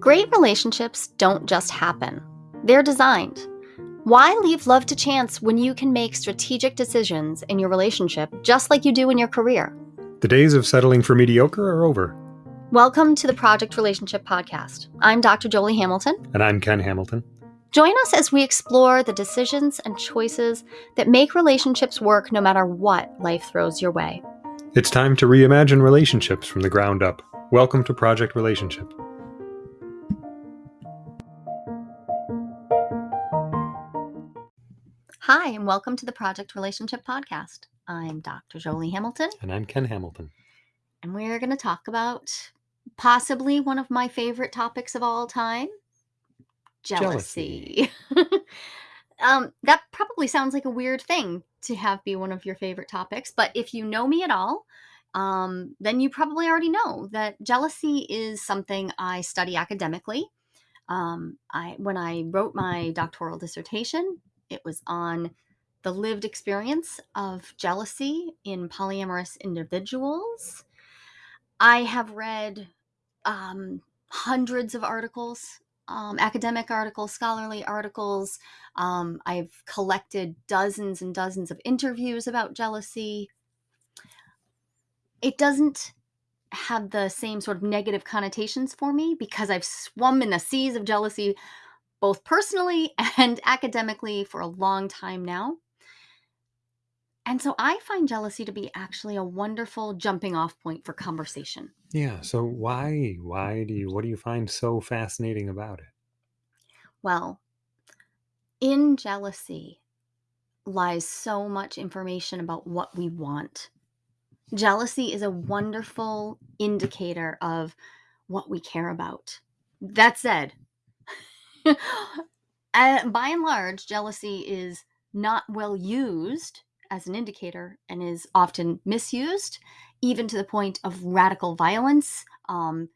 Great relationships don't just happen, they're designed. Why leave love to chance when you can make strategic decisions in your relationship just like you do in your career? The days of settling for mediocre are over. Welcome to the Project Relationship Podcast. I'm Dr. Joli Hamilton. And I'm Ken Hamilton. Join us as we explore the decisions and choices that make relationships work no matter what life throws your way. It's time to reimagine relationships from the ground up. Welcome to Project Relationship. Hi, and welcome to the Project Relationship Podcast. I'm Dr. Joli Hamilton. And I'm Ken Hamilton. And we're going to talk about possibly one of my favorite topics of all time jealousy. jealousy. um, that probably sounds like a weird thing to have be one of your favorite topics, but if you know me at all, um, then you probably already know that jealousy is something I study academically. Um, I when I wrote my doctoral dissertation, it was on the lived experience of jealousy in polyamorous individuals. I have read um, hundreds of articles, um, academic articles, scholarly articles. Um, I've collected dozens and dozens of interviews about jealousy. It doesn't have the same sort of negative connotations for me because I've swum in the seas of jealousy both personally and academically for a long time now. And so I find jealousy to be actually a wonderful jumping off point for conversation. Yeah. So why why do you what do you find so fascinating about it? Well, in jealousy lies so much information about what we want. Jealousy is a wonderful indicator of what we care about. That said, uh, by and large, jealousy is not well used as an indicator and is often misused, even to the point of radical violence, um,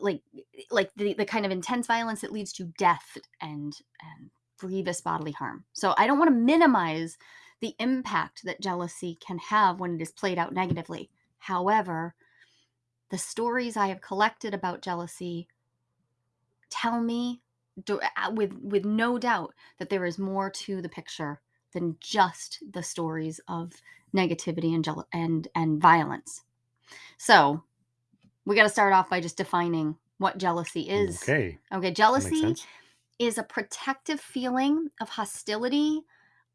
like like the, the kind of intense violence that leads to death and and grievous bodily harm. So I don't want to minimize the impact that jealousy can have when it is played out negatively. However, the stories I have collected about jealousy tell me with with no doubt that there is more to the picture than just the stories of negativity and and and violence. So, we got to start off by just defining what jealousy is. Okay. Okay, jealousy is a protective feeling of hostility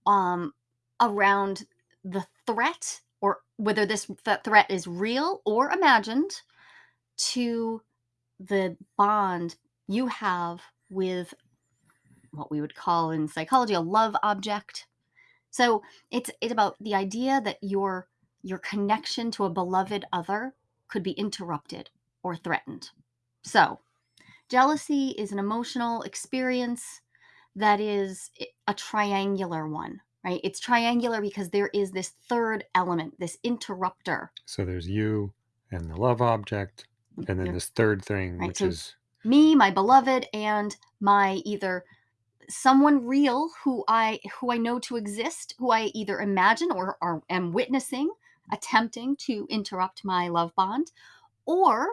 um around the threat or whether this threat is real or imagined to the bond you have with what we would call in psychology a love object. So it's it's about the idea that your your connection to a beloved other could be interrupted or threatened. So, jealousy is an emotional experience that is a triangular one, right? It's triangular because there is this third element, this interrupter. So there's you and the love object, and then this third thing, right, which so is me, my beloved, and my either someone real who I who I know to exist, who I either imagine or, or am witnessing attempting to interrupt my love bond, or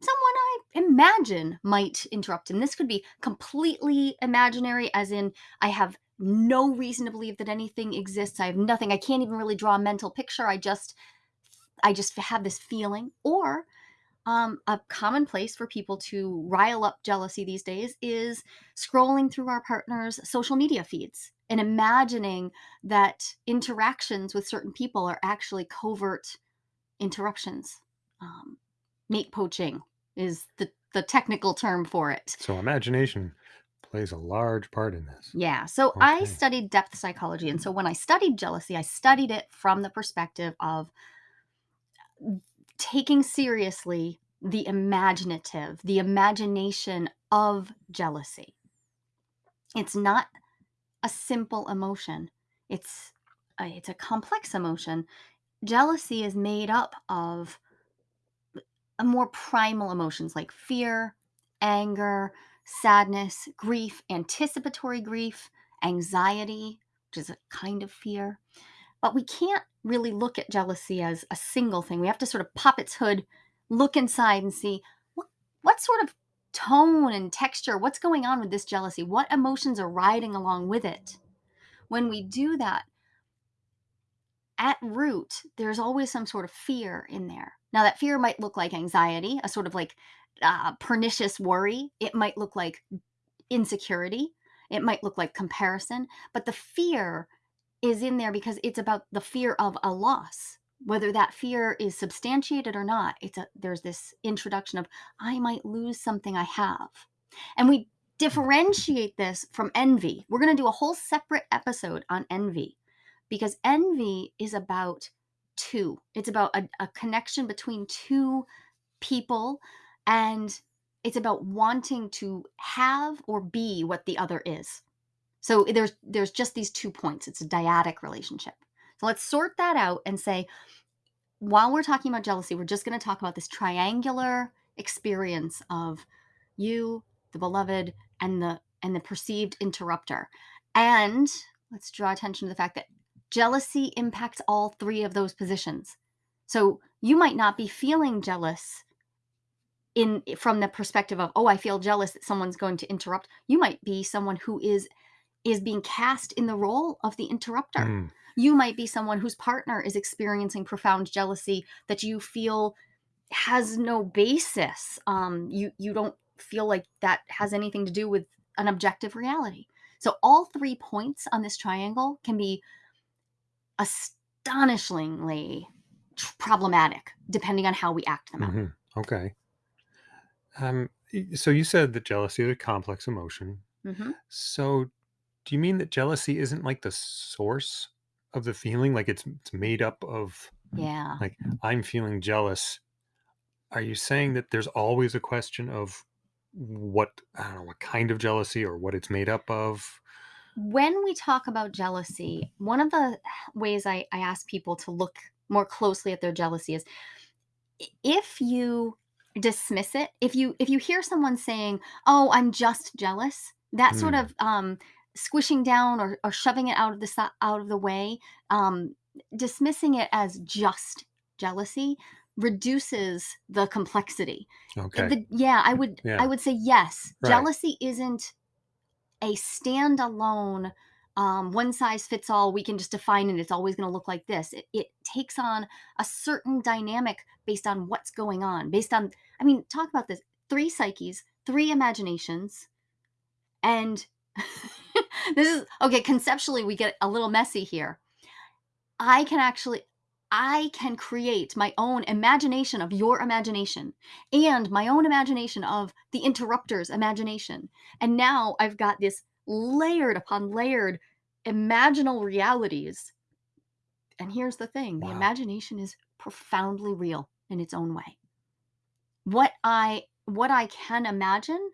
someone I imagine might interrupt. And this could be completely imaginary, as in I have no reason to believe that anything exists. I have nothing. I can't even really draw a mental picture. I just I just have this feeling. Or um, a common place for people to rile up jealousy these days is scrolling through our partner's social media feeds and imagining that interactions with certain people are actually covert interruptions. Um, mate poaching is the, the technical term for it. So, imagination plays a large part in this. Yeah. So, okay. I studied depth psychology. And so, when I studied jealousy, I studied it from the perspective of taking seriously the imaginative, the imagination of jealousy. It's not a simple emotion. It's a, it's a complex emotion. Jealousy is made up of more primal emotions like fear, anger, sadness, grief, anticipatory grief, anxiety, which is a kind of fear. But we can't really look at jealousy as a single thing. We have to sort of pop its hood, look inside and see what, what sort of tone and texture. What's going on with this jealousy? What emotions are riding along with it? When we do that, at root, there's always some sort of fear in there. Now, that fear might look like anxiety, a sort of like uh, pernicious worry. It might look like insecurity. It might look like comparison. But the fear is in there because it's about the fear of a loss. Whether that fear is substantiated or not it's a there's this introduction of i might lose something i have. And we differentiate this from envy. We're going to do a whole separate episode on envy because envy is about two. It's about a, a connection between two people and it's about wanting to have or be what the other is so eh, there's there's just these two points it's a dyadic relationship so let's sort that out and say, while we're talking about jealousy, we're just going to talk about this triangular experience of you, the beloved, and the and the perceived interrupter. And let's draw attention to the fact that jealousy impacts all three of those positions. So you might not be feeling jealous in from the perspective of, oh, I feel jealous that someone's going to interrupt. You might be someone who is is being cast in the role of the interrupter. Mm. You might be someone whose partner is experiencing profound jealousy that you feel has no basis. Um, you you don't feel like that has anything to do with an objective reality. So all three points on this triangle can be astonishingly tr- problematic depending on how we act them out. hmm Okay. Um, so you said that jealousy is a complex emotion. hmm So do you mean that jealousy isn't like the source of the feeling? Like it's it's made up of Yeah. like I'm feeling jealous. Are you saying that there's always a question of what I don't know what kind of jealousy or what it's made up of? When we talk about jealousy, one of the ways I, I ask people to look more closely at their jealousy is if you dismiss it, if you if you hear someone saying, "Oh, I'm just jealous," that sort Hmm. of um, squishing down or, or shoving it out of the out of the way, um, dismissing it as just jealousy reduces the complexity. Okay. The, yeah, I would I would say yes. Right. Jealousy isn't a standalone um, one size fits all we can just define it it's always going to look like this it, it takes on a certain dynamic based on what's going on based on i mean talk about this three psyches three imaginations and this is okay conceptually we get a little messy here. I can actually i can create my own imagination of your imagination and my own imagination of the interrupter's imagination. And now i've got this layered upon layered imaginal realities. And here's the thing the imagination is profoundly real in its own way. What i what i can imagine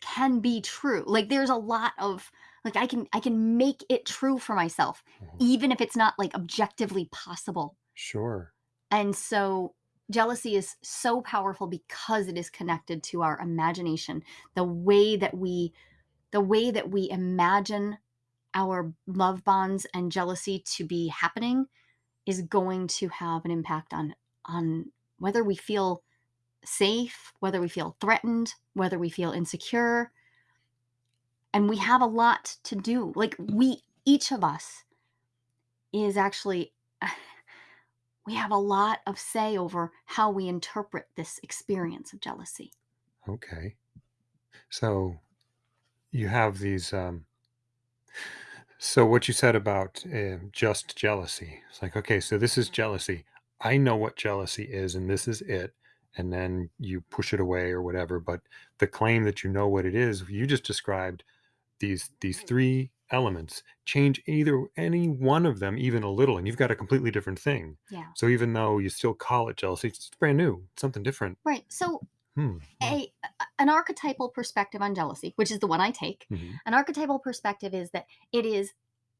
can be true like there's a lot of like i can i can make it true for myself Mhm. even if it's not like objectively possible Sure. and so jealousy is so powerful because it is connected to our imagination the way that we the way that we imagine our love bonds and jealousy to be happening is going to have an impact on on whether we feel safe whether we feel threatened whether we feel insecure and we have a lot to do like we each of us is actually we have a lot of say over how we interpret this experience of jealousy Okay. So you have these um so what you said about uh, just jealousy. It's like, okay, so this is jealousy. I know what jealousy is and this is it. And then you push it away or whatever, but the claim that you know what it is, you just described these these three elements. Change either any one of them even a little and you've got a completely different thing. Yeah. So even though you still call it jealousy it's brand new it's something different. Right so hmm. a an archetypal perspective on jealousy which is the one i take. Mhm. an archetypal perspective is that it is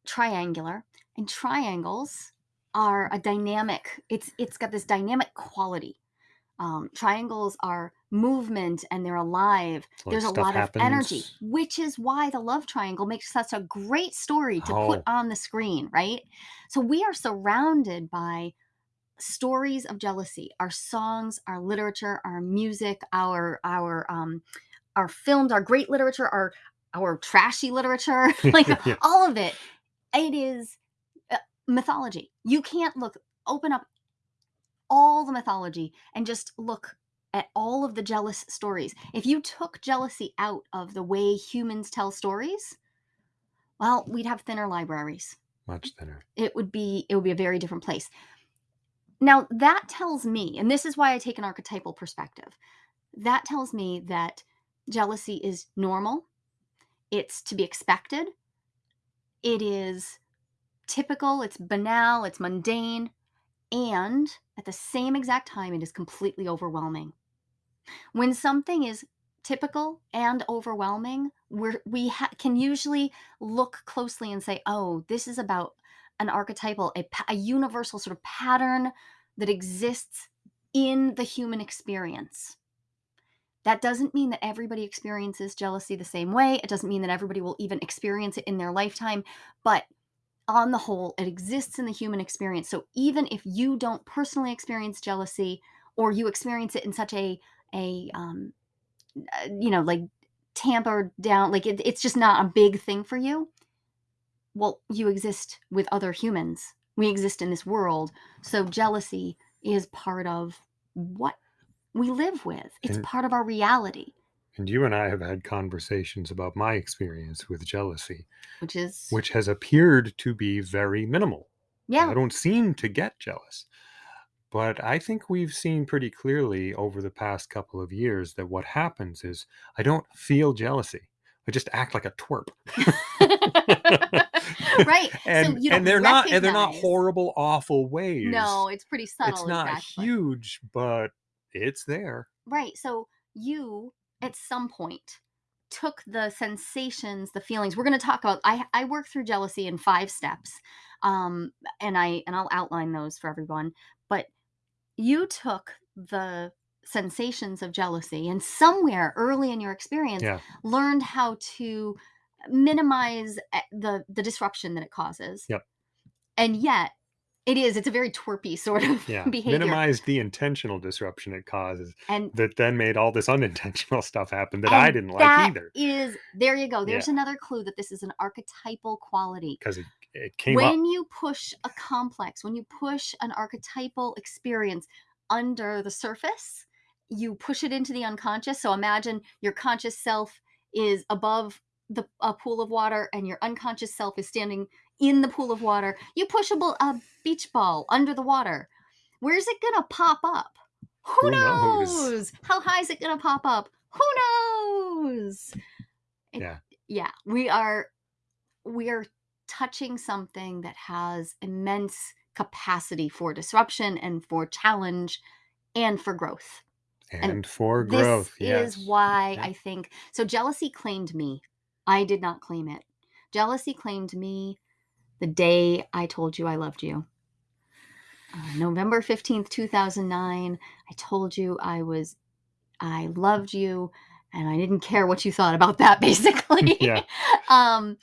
triangular and triangles are a dynamic it's it's got this dynamic quality um, triangles are movement and they're alive like, there's a lot of energy which is why the love triangle makes such a great story to put Oh. on the screen right so we are surrounded by stories of jealousy, our songs, our literature, our music, our our um our films, our great literature, our our trashy literature, like yeah, all of it. It is uh, mythology. You can't look open up all the mythology and just look at all of the jealous stories. If you took jealousy out of the way humans tell stories, well, we'd have thinner libraries. much thinner. It would be it would be a very different place. Now, that tells me, and this is why I take an archetypal perspective. That tells me that jealousy is normal. It's to be expected. It is typical, it's banal, it's mundane, and at the same exact time, it is completely overwhelming. When something is typical and overwhelming, we're, we can usually look closely and say, oh, this is about an archetypal, a, a universal sort of pattern that exists in the human experience. That doesn't mean that everybody experiences jealousy the same way. It doesn't mean that everybody will even experience it in their lifetime. But on the whole, it exists in the human experience. So even if you don't personally experience jealousy or you experience it in such a a um, uh, you know like tampered down like it, it's just not a big thing for you well you exist with other humans. We exist in this world. So jealousy is part of what we live with. It's And part of our reality and you and I have had conversations about my experience with jealousy, which is which has appeared to be very minimal. yeah I don't seem to get jealous. But I think we've seen pretty clearly over the past couple of years that what happens is I don't feel jealousy. I just act like a twerp. right so and you and they're not and they're not horrible awful ways. no it's pretty subtle it's not exactly. huge, but it's there. Right. So you at some point took the sensations, the feelings. We're going to talk about I I work through jealousy in 5 steps. Um and I and I'll outline those for everyone, but you took the sensations of jealousy and somewhere early in your experience Yeah. learned how to minimize eh, the the disruption that it causes. Yep. And yet it is it's a very twerpy sort of Yeah. behavior Minimize the intentional disruption it causes and that then made all this unintentional stuff happen that I didn't like either is there you go. There's Yeah. another clue that this is an archetypal quality. because it, it came up. When you push a complex, when you push an archetypal experience under the surface, you push it into the unconscious. So imagine your conscious self is above the a pool of water and your unconscious self is standing in the pool of water. You push a, ball, a beach ball under the water. Where's it going to pop up? Who, Who knows? knows? How high is it going to pop up? Who knows? It- Yeah. Yeah, we are we are touching something that has immense capacity for disruption and for challenge and for growth. And, for this growth, yes. is why Yeah. I think so jealousy claimed me. I did not claim it. Jealousy claimed me the day I told you I loved you. Uh, November 15th, 2009, I told you I was I loved you and I didn't care what you thought about that basically. Yeah. um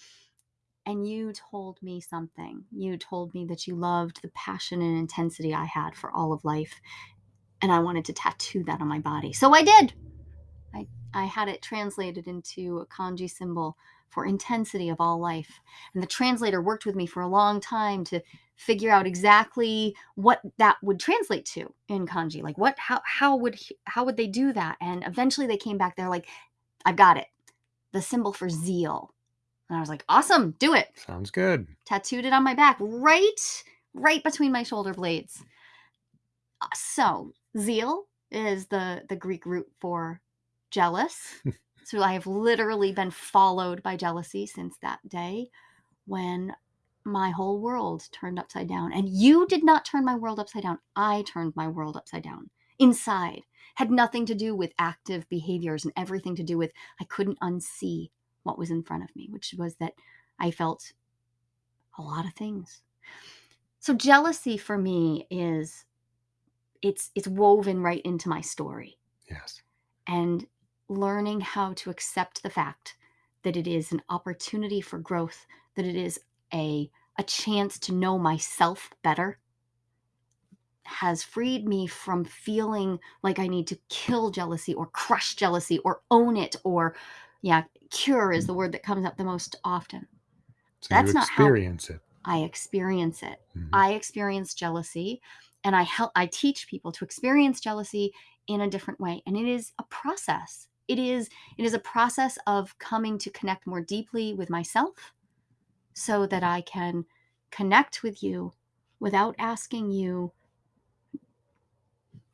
and you told me something. You told me that you loved the passion and intensity I had for all of life and I wanted to tattoo that on my body. So I did. I I had it translated into a kanji symbol for intensity of all life. And the translator worked with me for a long time to figure out exactly what that would translate to in kanji. Like what how how would he- how would they do that? And eventually they came back they're like I've got it. The symbol for zeal. And I was like, "Awesome, do it." Sounds good. tattooed it on my back right right between my shoulder blades Uh, so zeal is the the greek root for jealous so i have literally been followed by jealousy since that day when my whole world turned upside down. And you did not turn my world upside down. I turned my world upside down. Inside. Had nothing to do with active behaviors and everything to do with i couldn't unsee what was in front of me which was that i felt a lot of things. So jealousy for me is it's it's woven right into my story. Yes. and learning how to accept the fact that it is an opportunity for growth, that it is a a chance to know myself better. has freed me from feeling like I need to kill jealousy or crush jealousy or own it or yeah, cure is the word that comes up the most often. So That's not how experience it. I experience it. Mhm. I experience jealousy and I help I teach people to experience jealousy in a different way and it is a process. It is it is a process of coming to connect more deeply with myself so that I can connect with you without asking you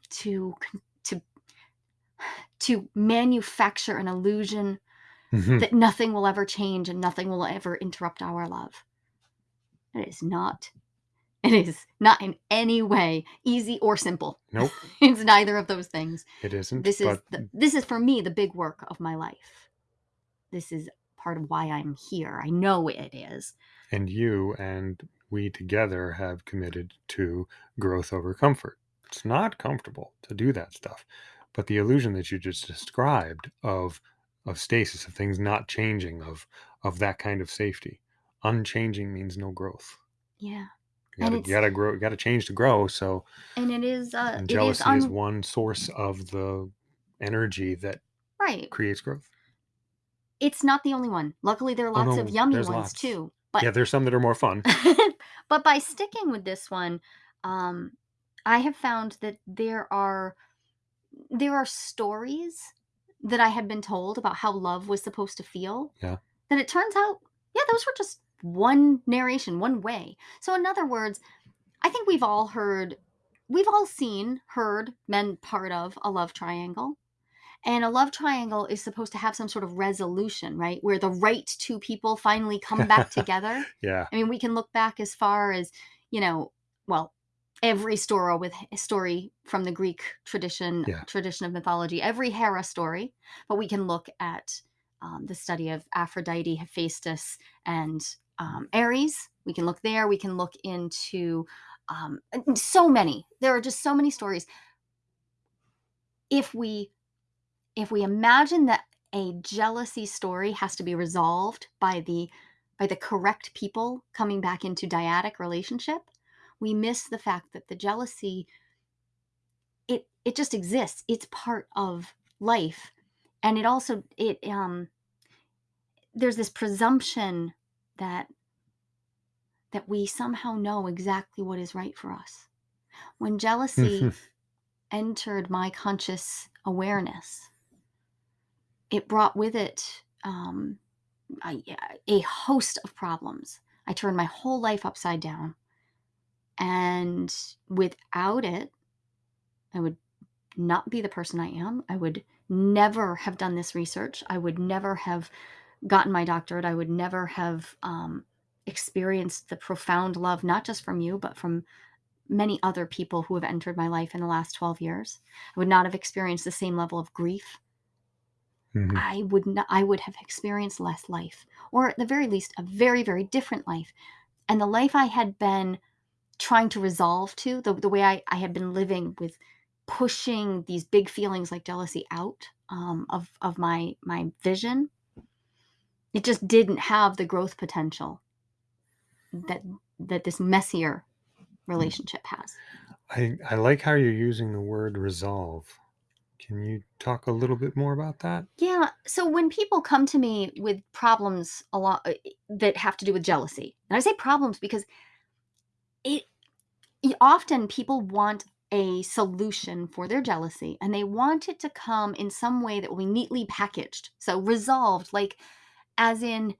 to to to manufacture an illusion Mhm. that nothing will ever change and nothing will ever interrupt our love. That is not it is not in any way easy or simple. Nope, It's neither of those things. it isn't. This is the, this is for me the big work of my life. This is part of why I'm here. I know it is. and you and we together have committed to growth over comfort. It's not comfortable to do that stuff, but the illusion that you just described of of stasis, of things not changing, of of that kind of safety, unchanging means no growth. Yeah. You And gotta, you gotta grow. You gotta change to grow. So, And it is uh and it is jealousy is one source of the energy that right. creates growth. It's not the only one. Luckily there are Oh, lots no, of yummy ones lots. too. But yeah, there's some that are more fun. but by sticking with this one, um, I have found that there are there are stories that I had been told about how love was supposed to feel. Yeah. That it turns out, yeah, those were just one narration, one way. So in other words, I think we've all heard, we've all seen, heard, been part of a love triangle. And a love triangle is supposed to have some sort of resolution, right? Where the right two people finally come back together. Yeah, I mean, we can look back as far as, you know, well, every story with story from the Greek tradition, Yeah. tradition of mythology, every Hera story, but we can look at um, the study of Aphrodite, Hephaestus, and um, Ares. We can look there. We can look into um, so many. There are just so many stories. If we if we imagine that a jealousy story has to be resolved by the by the correct people coming back into dyadic relationship we miss the fact that the jealousy it it just exists it's part of life and it also it um there's this presumption that that we somehow know exactly what is right for us when jealousy entered my conscious awareness, it brought with it um, a, a host of problems. I turned my whole life upside down. And without it, I would not be the person I am. I would never have done this research. I would never have gotten my doctorate. I would never have um, experienced the profound love, not just from you, but from many other people who have entered my life in the last 12 years. I would not have experienced the same level of grief. Mhm. I would not, I would have experienced less life, or at the very least, a very, very different life. And the life I had been trying to resolve to, the, the way I, I had been living with pushing these big feelings like jealousy out um, of, of my, my vision, it just didn't have the growth potential that, that this messier relationship has. I, I like how you're using the word resolve. Can you talk a little bit more about that? Yeah. So when people come to me with problems a lot uh, that have to do with jealousy, and I say problems because it often people want a solution for their jealousy and they want it to come in some way that will be neatly packaged. So resolved, like as in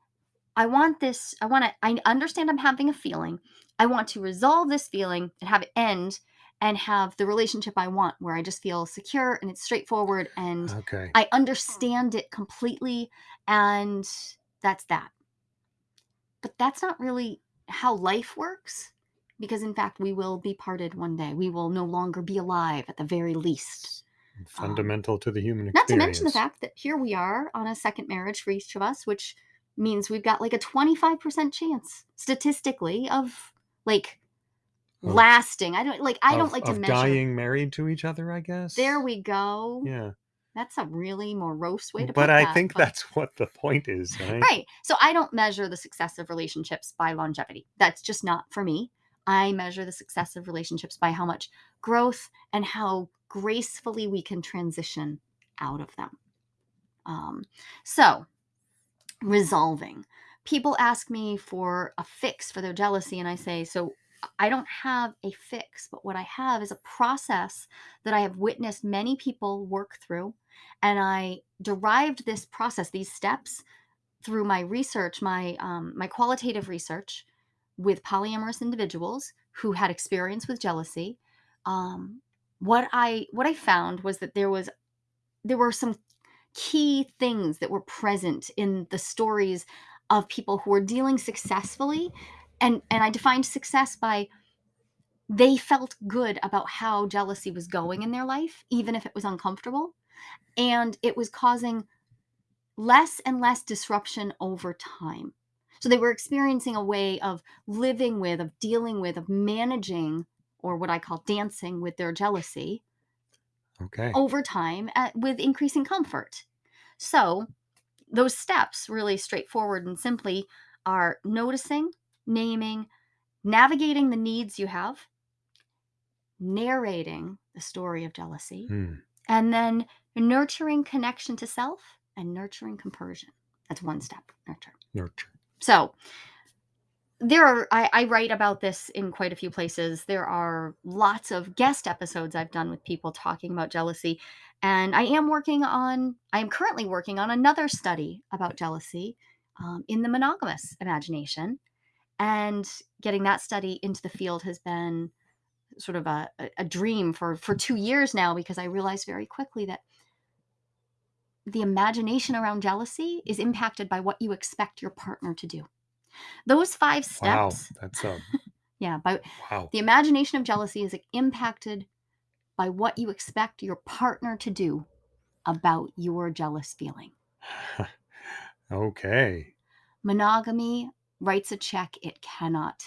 I want this, I want to I understand I'm having a feeling. I want to resolve this feeling and have it end and have the relationship I want where I just feel secure and it's straightforward and Okay. I understand it completely, and that's that. But that's not really how life works, because in fact, we will be parted one day. We will no longer be alive at the very least. Fundamental to the human um, Not to mention the fact that here we are on a second marriage for each of us, which means we've got like a 25% chance statistically of like Of- lasting. I don't like, I don't of- like to measure. dying married to each other, I guess. There we go. Yeah. That's a really morose way to put But that. I think but- that's what the point is, right? Right. So I don't measure the success of relationships by longevity. That's just not for me. I measure the success of relationships by how much growth and how gracefully we can transition out of them. Um, so, resolving. People ask me for a fix for their jealousy, and I say, So I don't have a fix, but what I have is a process that I have witnessed many people work through. And I derived this process, these steps, through my research, my um, my qualitative research with polyamorous individuals who had experience with jealousy. Um, what I what I found was that there was there were some key things that were present in the stories of people who were dealing successfully and and I defined success by they felt good about how jealousy was going in their life even if it was uncomfortable and it was causing less and less disruption over time. So they were experiencing a way of living with of dealing with of managing or what I call dancing with their jealousy Okay. over time at, with increasing comfort. So, those steps, really straightforward and simply, are noticing, naming, navigating the needs you have, narrating the story of jealousy, Hmm. and then nurturing connection to self and nurturing compersion. That's one step, nurture. Nurture. So, there are I, I write about this in quite a few places. There are lots of guest episodes i've done with people talking about jealousy and i am working on i am currently working on another study about jealousy um, in the monogamous imagination and getting that study into the field has been sort of a, a- dream for for two years now because i realized very quickly that the imagination around jealousy is impacted by what you expect your partner to do those five Wow. steps That's um, a yeah, by wow. the imagination of jealousy is impacted by what you expect your partner to do about your jealous feeling. okay. Monogamy writes a check it cannot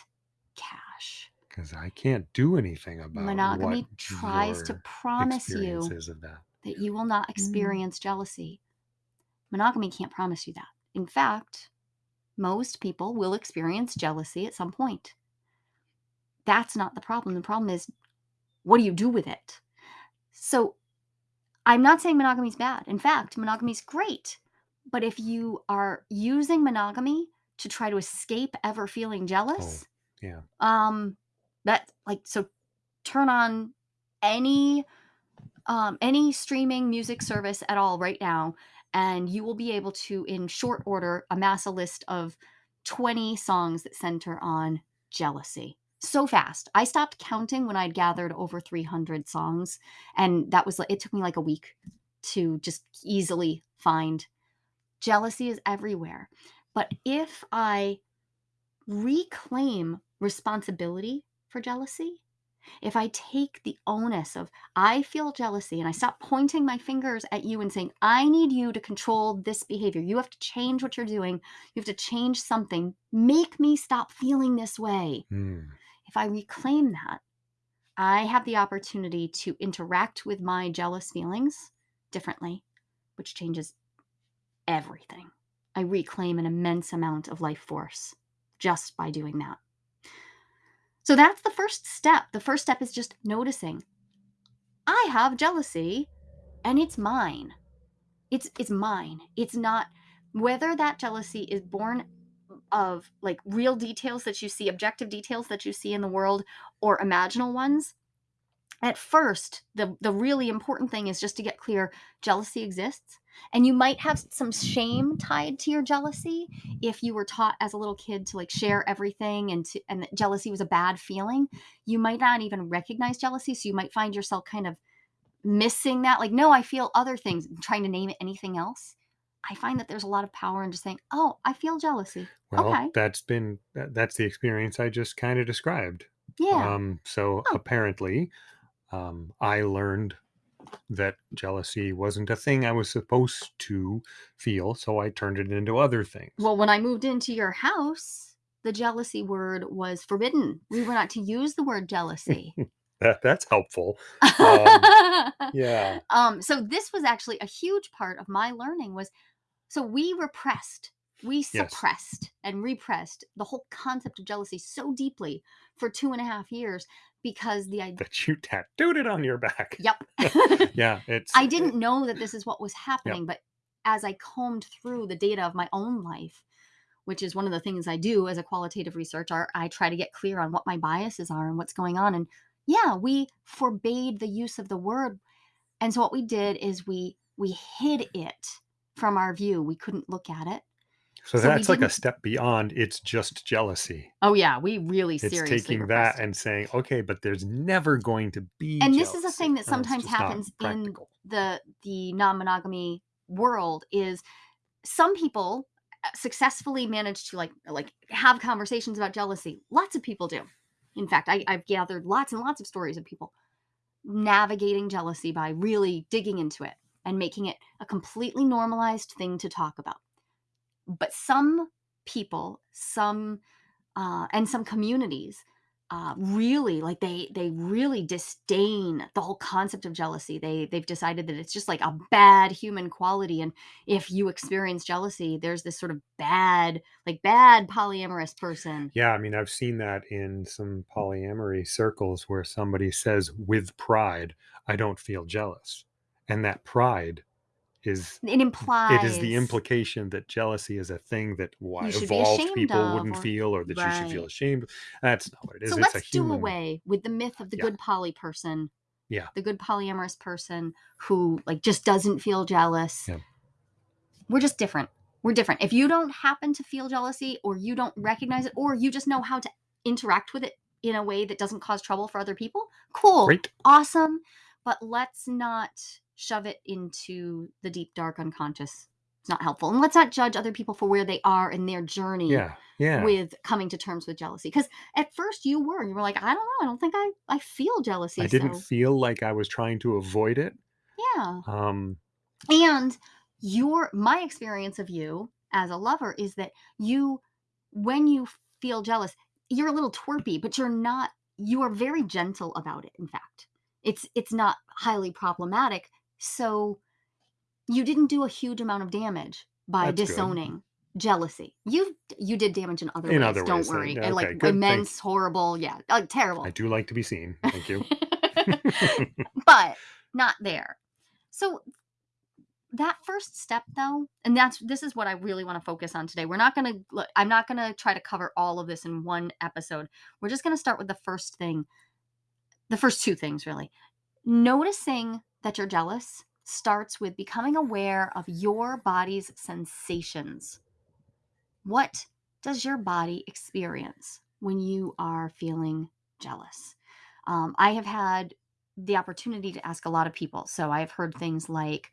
cash. Because I can't do anything about it. Monogamy what tries to promise you of that. that you will not mm. experience jealousy. Monogamy can't promise you that. In fact, most people will experience jealousy at some point. That's not the problem. The problem is what do you do with it? So I'm not saying monogamy is bad. In fact, monogamy is great. But if you are using monogamy to try to escape ever feeling jealous, Yeah. um, that like so turn on any um any streaming music service at all right now and you will be able to in short order amass a list of 20 songs that center on jealousy. So fast. I stopped counting when i'd gathered over 300 songs and that was it took me like a week to just easily find. Jealousy is everywhere. But if i reclaim responsibility for jealousy if I take the onus of, I feel jealousy, and I stop pointing my fingers at you and saying, I need you to control this behavior. You have to change what you're doing. You have to change something. Make me stop feeling this way. Hmm. If I reclaim that, I have the opportunity to interact with my jealous feelings differently, which changes everything. I reclaim an immense amount of life force just by doing that. So that's the first step. The first step is just noticing I have jealousy and it's mine. It's it's mine. It's not whether that jealousy is born of like real details that you see, objective details that you see in the world or imaginal ones. At first, the the really important thing is just to get clear jealousy exists and you might have some shame tied to your jealousy if you were taught as a little kid to like share everything and to, and that jealousy was a bad feeling. You might not even recognize jealousy so you might find yourself kind of missing that like no i feel other things trying to name it anything else. I find that there's a lot of power in just saying oh i feel jealousy. Well, okay. that's been that's the experience I just kind of described. yeah. Um, so Oh. apparently, um, I learned that jealousy wasn't a thing I was supposed to feel, so I turned it into other things. well when i moved into your house the jealousy word was forbidden we were not to use the word jealousy that that's helpful. Yeah. um so this was actually a huge part of my learning was so we repressed we Yes. suppressed and repressed the whole concept of jealousy so deeply for two and a half years because the I That you tattooed it on your back. yep. Yeah, it's I didn't know that this is what was Yep. happening, but as I combed through the data of my own life, which is one of the things I do as a qualitative researcher, I try to get clear on what my biases are and what's going on. And yeah, we forbade the use of the word. And so what we did is we we hid it from our view. We couldn't look at it. So So we that's like a didn't step beyond it's just jealousy. Oh yeah, we really It's seriously taking repressed that and saying, "Okay, but there's never going to be and this is a jealousy." thing that it's sometimes just not happens in practical. the the non-monogamy world is some people uh, successfully manage to like like have conversations about jealousy lots of people do in fact I, i've gathered lots and lots of stories of people navigating jealousy by really digging into it and making it a completely normalized thing to talk about but some people some uh, and some communities uh, really like they they really disdain the whole concept of jealousy they they've decided that it's just like a bad human quality and if you experience jealousy there's this sort of bad like bad polyamorous person Yeah, I mean, I've seen that in some polyamory circles where somebody says with pride, "I don't feel jealous." And that pride is it it is the implication that jealousy is a thing that why you should be evolved people of wouldn't or feel or that you should feel ashamed. That's not what it so. It's let's do human away with the myth of the Yeah. good poly person Yeah. the good polyamorous person who like just doesn't feel jealous Yeah. we're just different. We're different. If you don't happen to feel jealousy or you don't recognize it or you just know how to interact with it in a way that doesn't cause trouble for other people, cool, Great. awesome. But let's not shove it into the deep, dark unconscious. It's not helpful. And let's not judge other people for where they are in their journey Yeah. Yeah. with coming to terms with jealousy. Because at first you were, you were like, I don't know, I don't think I, I feel jealousy. I didn't so feel like I was trying to avoid it. yeah. Um and your my experience of you as a lover is that you when you feel jealous you're a little twerpy but you're not you are very gentle about it in fact it's it's not highly problematic so you didn't do a huge amount of damage by That's good. disowning jealousy you you did damage in other In ways other don't ways, uh, worry yeah, and like good, immense thanks. horrible yeah like terrible I do like to be seen. Thank you. but not there. So that first step though, and that's this is what I really want to focus on today. We're not going to I'm not going to try to cover all of this in one episode. We're just going to start with the first thing. The first two things really. Noticing that you're jealous starts with becoming aware of your body's sensations. What does your body experience when you are feeling jealous? Um, I have had the opportunity to ask a lot of people. So I've heard things like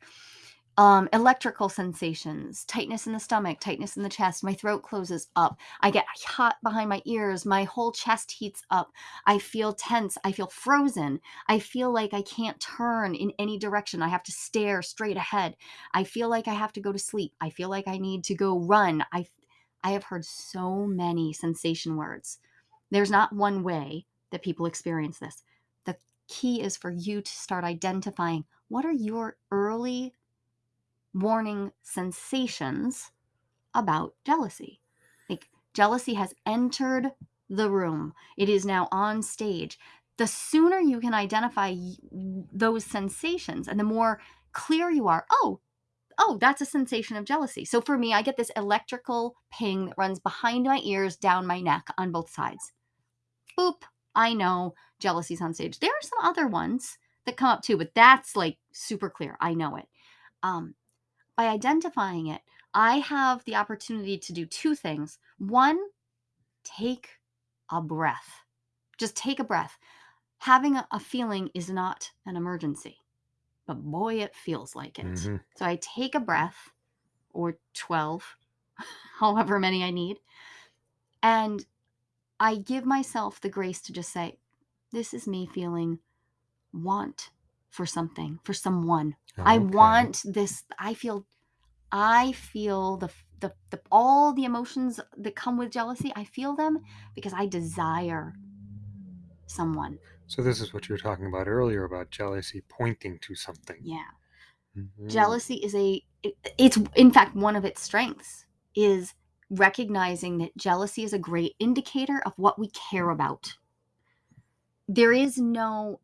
um, electrical sensations, tightness in the stomach, tightness in the chest, my throat closes up, I get hot behind my ears, my whole chest heats up, I feel tense, I feel frozen, I feel like I can't turn in any direction, I have to stare straight ahead, I feel like I have to go to sleep, I feel like I need to go run. I, I have heard so many sensation words. There's not one way that people experience this. The key is for you to start identifying what are your early warning sensations about jealousy. Like jealousy has entered the room, it is now on stage. The sooner you can identify those sensations and the more clear you are, oh, oh, that's a sensation of jealousy. So for me, I get this electrical ping that runs behind my ears, down my neck on both sides. Boop, I know jealousy's on stage. There are some other ones that come up too, but that's like super clear. I know it. Um, by identifying it, I have the opportunity to do two things. One, take a breath. Just take a breath. Having a, a feeling is not an emergency, but boy, it feels like it. Mhm. So I take a breath, or 12, however many I need, and I give myself the grace to just say, This is me feeling want for something, for someone. I Okay. want this. I feel, I feel the, the, the, all the emotions that come with jealousy. I feel them because I desire someone. So this is what you were talking about earlier about jealousy pointing to something. Yeah. Mhm. Jealousy is a, it- it's in fact one of its strengths is recognizing that jealousy is a great indicator of what we care about. There is no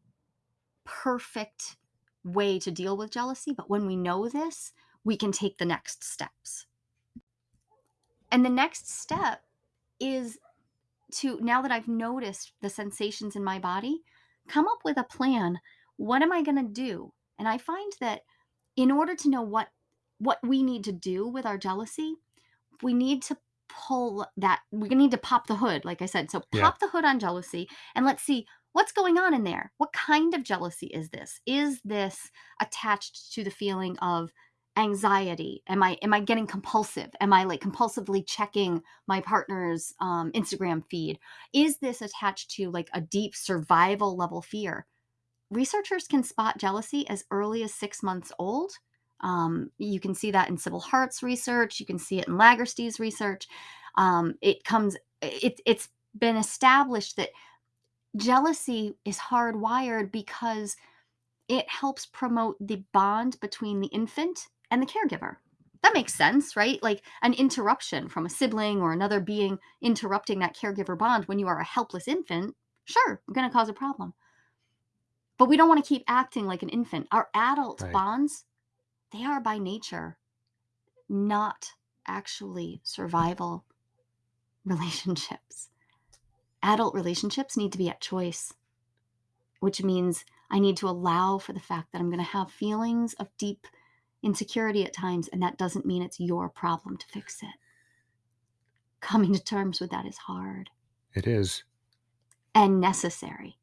perfect way to deal with jealousy, but when we know this, we can take the next steps. And the next step is to, now that I've noticed the sensations in my body, come up with a plan. What am I going to do? And I find that in order to know what what we need to do with our jealousy, we need to pull that we need to pop the hood like i said so Yeah. pop the hood on jealousy and let's see what's going on in there what kind of jealousy is this is this attached to the feeling of anxiety am i am i getting compulsive am i like compulsively checking my partner's um, instagram feed is this attached to like a deep survival level fear researchers can spot jealousy as early as six months old um, you can see that in Sybil Hart's research. You can see it in Legerstee's research. Um, it comes. It, it's been established that jealousy is hardwired because it helps promote the bond between the infant and the caregiver. That makes sense, right? Like an interruption from a sibling or another being interrupting that caregiver bond when you are a helpless infant, sure, going to cause a problem. But we don't want to keep acting like an infant. Our adult Right. bonds they are by nature not actually survival relationships. Adult relationships need to be at choice, which means I need to allow for the fact that I'm going to have feelings of deep insecurity at times, and that doesn't mean it's your problem to fix it. Coming to terms with that is hard It is. and necessary.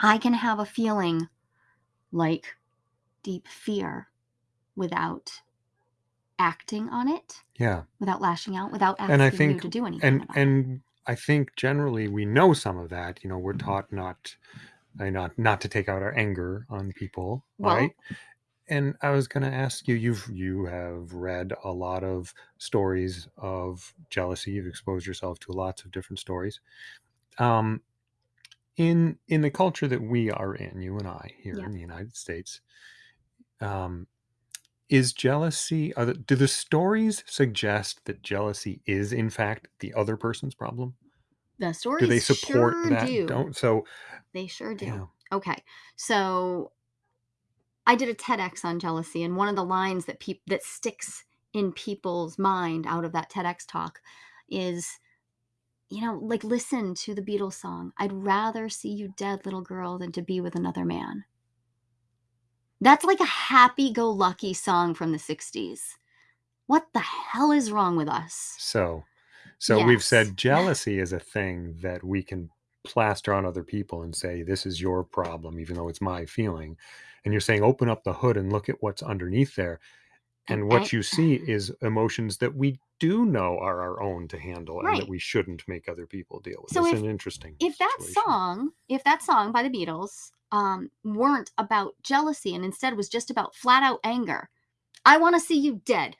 I can have a feeling like deep fear without acting on it, Yeah. without lashing out, without asking And I you think to do anything and and I think generally we know some of that. You know, we're taught not not not to take out our anger on people, Well- right? And I was going to ask you you've you have read a lot of stories of jealousy. You've exposed yourself to lots of different stories. Um in in the culture that we are in, you and I here in the United States, um is jealousy are the, do the stories suggest that jealousy is in fact the other person's problem? The stories Do they support sure that? do. Don't so They sure do. know, Okay. So I did a TEDx on jealousy, and one of the lines that peop- that sticks in people's mind out of that TEDx talk is, you know, like listen to the Beatles song. I'd rather see you dead, little girl, than to be with another man. That's like a happy-go-lucky song from the '60s. What the hell is wrong with us? so so we've said jealousy is a thing that we can plaster on other people and say this is your problem even though it's my feeling. And you're saying open up the hood and look at what's underneath there. And what ang- you see is emotions that we do know are our own to handle and that we shouldn't make other people deal with. So it's if- an interesting if that situation. song if that song by the beatles um weren't about jealousy and instead was just about flat out anger i want to see you dead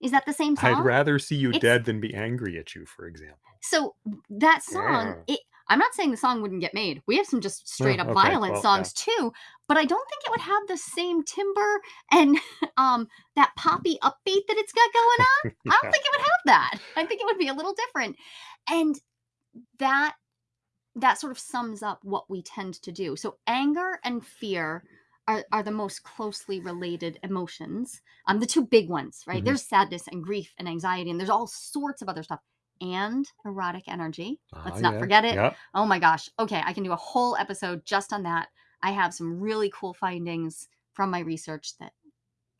is that the same song I'd rather see you It's- dead than be angry at you, for example. so that song Yeah. it i'm not saying the song wouldn't get made we have some just straight up okay, violent well, songs too but i don't think it would have the same timbre and um that poppy upbeat that it's got going on I don't think it would have that. I think it would be a little different. And that that sort of sums up what we tend to do. So anger and fear are, are the most closely related emotions. Um, the two big ones, right? Mhm. There's sadness and grief and anxiety, and there's all sorts of other stuff. And erotic energy. Let's Ah, not yeah, forget it. Oh my gosh. Okay, I can do a whole episode just on that. I have some really cool findings from my research that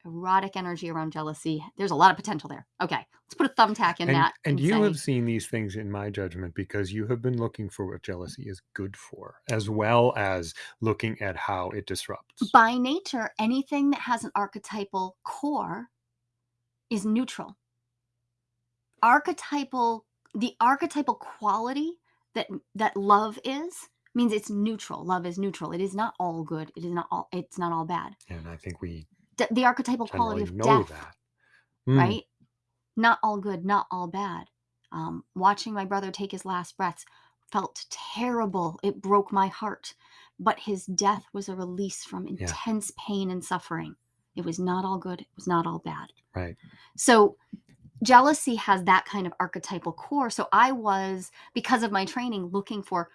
erotic energy around jealousy, there's a lot of potential there. Okay, let's put a thumbtack in And, that. and you say, have seen these things in my judgment because you have been looking for what jealousy is good for, as well as looking at how it disrupts. by nature, anything that has an archetypal core is neutral. Archetypal, the archetypal quality that that love is means it's neutral. Love is neutral. It is not all good. It is not all. It's not all bad. and I think we D- the archetypal quality of death. Mm, right? Not all good, not all bad. Um, watching my brother take his last breaths felt terrible. It broke my heart. But his death was a release from intense pain and suffering. It was not all good. It was not all bad. Right. So jealousy has that kind of archetypal core. So I was, because of my training, looking for,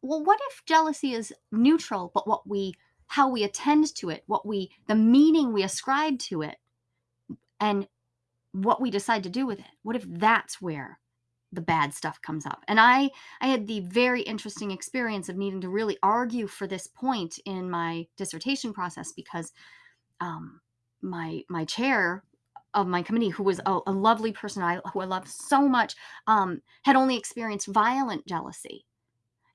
well, what if jealousy is neutral, but what we, how we attend to it, what we, the meaning we ascribe to it, and what we decide to do with it? What if that's where the bad stuff comes up? And I, I had the very interesting experience of needing to really argue for this point in my dissertation process because um, my my chair of my committee, who was a, a lovely person I, who I love so much, um, had only experienced violent jealousy,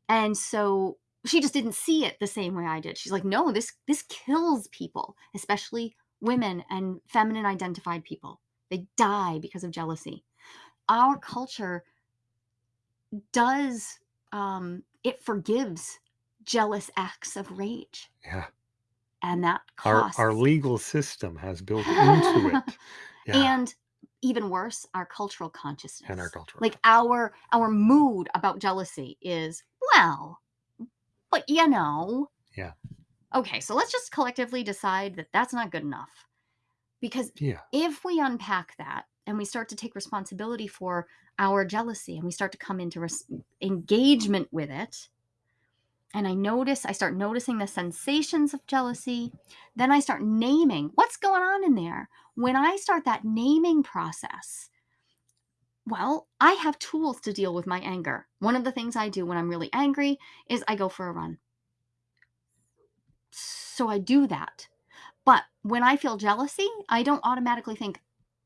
and so she just didn't see it the same way I did. She's like, "No, this this kills people, especially women and feminine identified people. They die because of jealousy." Our culture does um, it forgives jealous acts of rage, Yeah. and that Our our legal system has built into it. Yeah. and even worse our cultural consciousness. And our cultural like our our mood about jealousy is well but you know Yeah. okay so let's just collectively decide that that's not good enough because Yeah. if we unpack that and we start to take responsibility for our jealousy and we start to come into res- engagement with it and I notice, I start noticing the sensations of jealousy. Then I start naming what's going on in there. When I start that naming process, well, I have tools to deal with my anger. One of the things I do when I'm really angry is I go for a run. So I do that. But when I feel jealousy, I don't automatically think,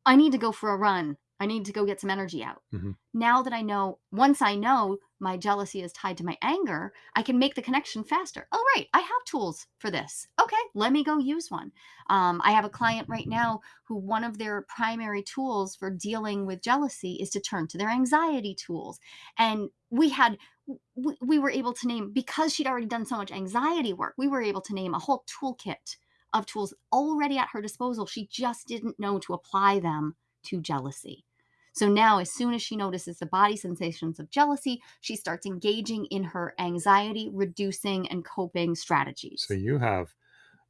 I need to go for a run. I need to go get some energy out. Mhm. Now that I know, once I know my jealousy is tied to my anger, I can make the connection faster. Oh, right. I have tools for this. Okay. Let me go use one. Um, I have a client right now who one of their primary tools for dealing with jealousy is to turn to their anxiety tools. And we had, we, we were able to name, because she'd already done so much anxiety work, we were able to name a whole toolkit of tools already at her disposal. She just didn't know to apply them to jealousy. So now, as soon as she notices the body sensations of jealousy, she starts engaging in her anxiety reducing and coping strategies. So you have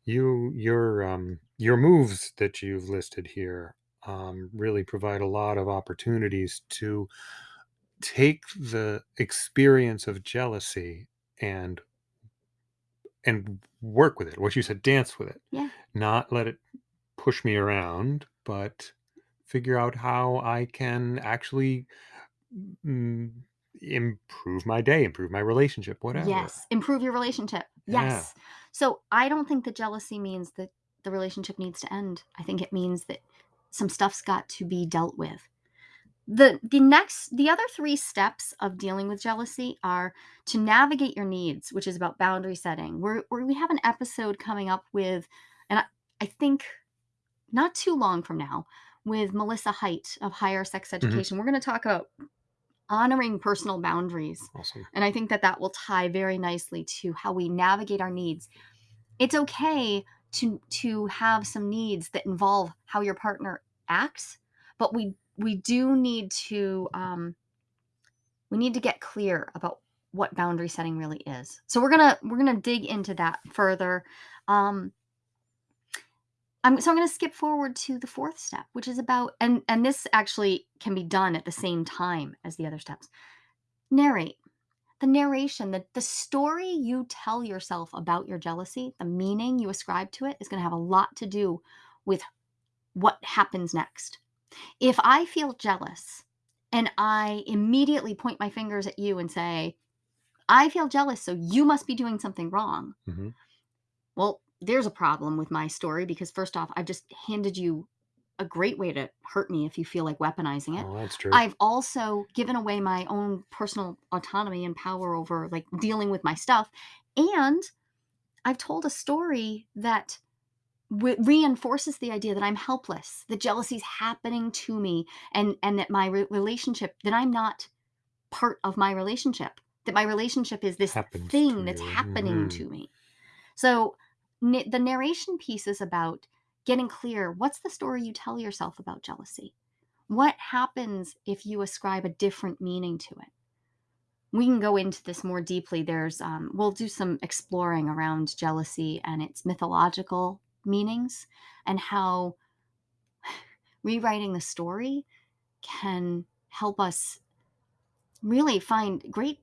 you your um your moves that you've listed here um really provide a lot of opportunities to take the experience of jealousy and and work with it. What you said, dance with it. Yeah. Not let it push me around, but figure out how I can actually mm, improve my day, improve my relationship, whatever. Yes. Improve your relationship. Yeah. Yes. So I don't think that jealousy means that the relationship needs to end. I think it means that some stuff's got to be dealt with. The the next the other 3 steps of dealing with jealousy are to navigate your needs, which is about boundary setting. We're, we're we have an episode coming up with and I, I think not too long from now with Melissa Height of Higher Sex Mhm. Education. We're going to talk about honoring personal boundaries. Awesome. And I think that that will tie very nicely to how we navigate our needs. It's okay to to have some needs that involve how your partner acts, but we we do need to um, we need to get clear about what boundary setting really is. So we're gonna we're gonna dig into that further. Um, I'm so I'm going to skip forward to the fourth step, which is about and and this actually can be done at the same time as the other steps. Narrate. The narration, the the story you tell yourself about your jealousy, the meaning you ascribe to it is going to have a lot to do with what happens next. If I feel jealous and I immediately point my fingers at you and say, "I feel jealous, so you must be doing something wrong." Mhm. Well, there's a problem with my story because first off, I've just handed you a great way to hurt me if you feel like weaponizing it. Oh, that's true. I've also given away my own personal autonomy and power over like dealing with my stuff. And I've told a story that reinforces the idea that I'm helpless, that jealousy's happening to me and and that my re- relationship that I'm not part of my relationship, that my relationship is this Happens thing that's you. happening Mhm. to me. So the narration piece is about getting clear what's the story you tell yourself about jealousy? What happens if you ascribe a different meaning to it? We can go into this more deeply. There's, um, we'll do some exploring around jealousy and its mythological meanings and how rewriting the story can help us really find great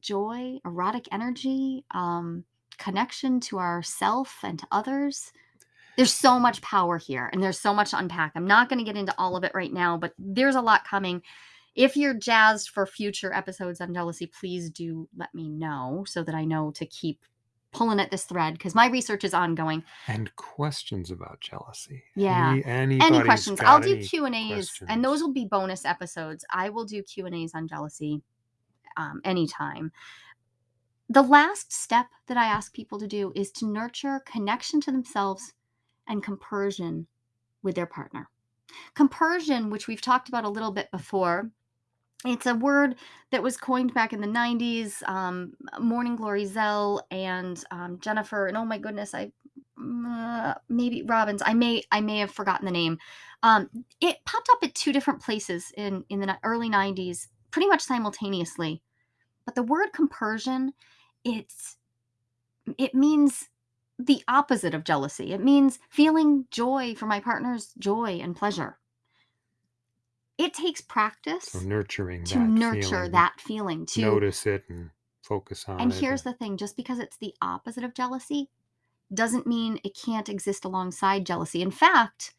joy, erotic energy, um, connection to ourself and to others. There's so much power here and there's so much to unpack. I'm not going to get into all of it right now, but there's a lot coming. If you're jazzed for future episodes on jealousy, please do let me know so that I know to keep pulling at this thread because my research is ongoing. And questions about jealousy. Yeah. Any, Any questions? I'll do Q and A's, questions. and those will be bonus episodes. I will do Q and A's on jealousy um, anytime. The last step that I ask people to do is to nurture connection to themselves and compersion with their partner. Compersion, which we've talked about a little bit before, it's a word that was coined back in the 90s. Um, Morning Glory Zell and um, Jennifer, and oh my goodness, I uh, maybe Robbins. I may I may have forgotten the name. Um, it popped up at two different places in in the early 90s, pretty much simultaneously. But the word compersion, it's it means the opposite of jealousy. It means feeling joy for my partner's joy and pleasure. It takes practice So nurturing to that nurture feeling, that feeling to notice it and focus on and it. here's the thing just because it's the opposite of jealousy doesn't mean it can't exist alongside jealousy in fact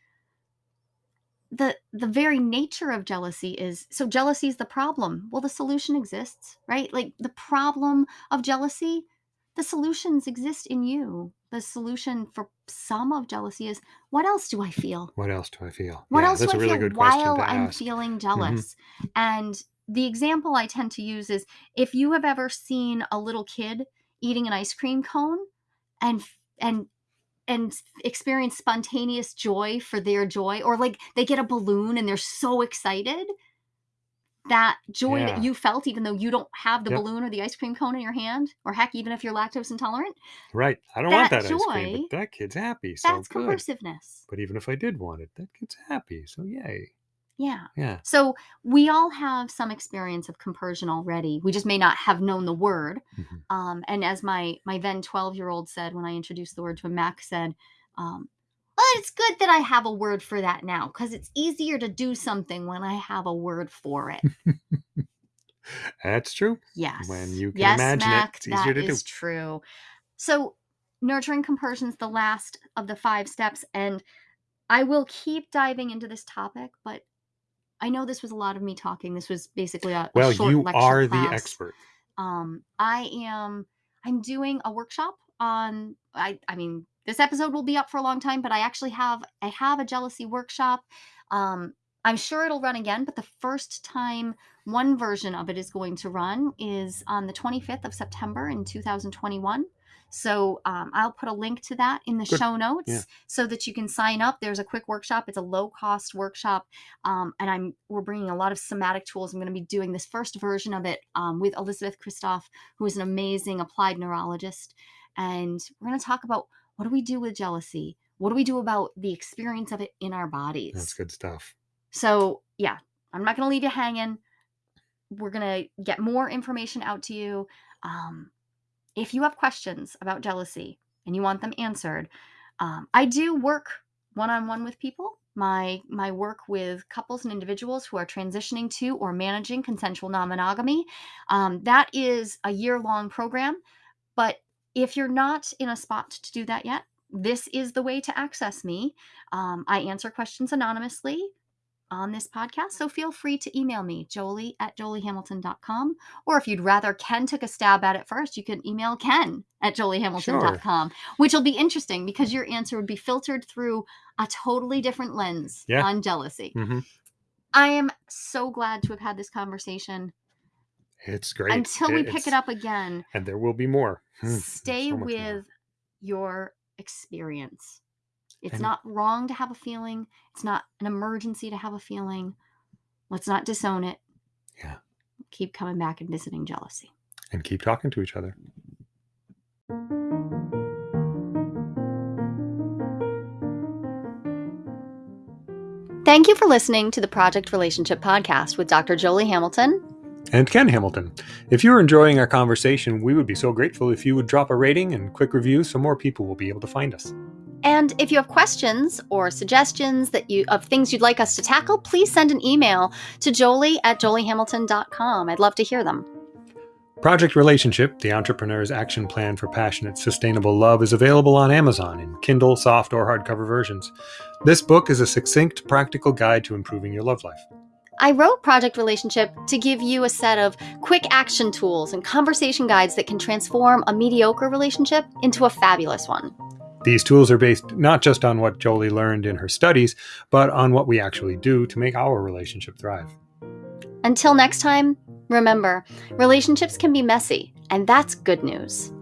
the the very nature of jealousy is so jealousy is the problem well the solution exists right like the problem of jealousy the solutions exist in you the solution for some of jealousy is what else do i feel what else do I feel? what yeah, else do i really feel while I'm ask. Mm-hmm. feeling jealous? And the example I tend to use is if you have ever seen a little kid eating an ice cream cone and and and experience spontaneous joy for their joy or like they get a balloon and they're so excited that joy Yeah. that you felt even though you don't have the Yep. balloon or the ice cream cone in your hand or heck even if you're lactose intolerant Right. I don't want That that ice cream, joy, but that kid's happy. So that's good. compersiveness But even if I did want it, that kid's happy. So yay. Yeah Yeah. So we all have some experience of compersion already. We just may not have known the word. Mhm. Um, and as my my then twelve year old said when I introduced the word to him, Mac said, um, "Well, it's good that I have a word for that now because it's easier to do something when I have a word for it." That's true. Yes, When you can yes, imagine it, Mac, it's easier to do. is true. So nurturing compersion is the last of the five steps, and I will keep diving into this topic, but. I know this was a lot of me talking. This was basically a, a Well, short you lecture are class. the expert. um i am i'm doing a workshop on i i mean this episode will be up for a long time but i actually have i have a jealousy workshop um i'm sure it'll run again but the first time one version of it is going to run is on the 25th of september in 2021 so um, i'll put a link to that in the Good. show notes Yeah. so that you can sign up there's a quick workshop it's a low cost workshop um, and I'm we're bringing a lot of somatic tools. I'm going to be doing this first version of it um, with Elizabeth Kristoff, who is an amazing applied neurologist, and we're going to talk about what do we do with jealousy. What do we do about the experience of it in our bodies? That's good stuff. So, yeah, I'm not going to leave you hanging. We're going to get more information out to you. Um, if you have questions about jealousy and you want them answered, um, I do work one on one with people. My my work with couples and individuals who are transitioning to or managing consensual non-monogamy. Um, that is a year long program, but if you're not in a spot to do that yet, this is the way to access me. Um, I answer questions anonymously on this podcast, so feel free to email me, joli at jolihamilton.com. Or if you'd rather Ken took a stab at it first, you can email Ken at jolihamilton.com, which will be interesting because your answer would be filtered through a totally different lens Yeah. on jealousy. hmm I am so glad to have had this conversation. It's great. Until we It's- pick it up again, And there will be more. Hmm, stay so much more. with your experience. It's And- not wrong to have a feeling, it's not an emergency to have a feeling. Let's not disown it. Yeah. Keep coming back and visiting jealousy. And keep talking to each other. Thank you for listening to the Project Relationship Podcast with Dr. Joli Hamilton. And Ken Hamilton. If you're enjoying our conversation, we would be so grateful if you would drop a rating and quick review so more people will be able to find us. And if you have questions or suggestions that you of things you'd like us to tackle, please send an email to joli at jolihamilton.com. I'd love to hear them. Project Relationship, the entrepreneur's action plan for passionate, sustainable love, is available on Amazon in Kindle, soft, or hardcover versions. This book is a succinct, practical guide to improving your love life. I wrote Project Relationship to give you a set of quick action tools and conversation guides that can transform a mediocre relationship into a fabulous one. These tools are based not just on what Joli learned in her studies, but on what we actually do to make our relationship thrive. Until next time, remember relationships can be messy, and that's good news.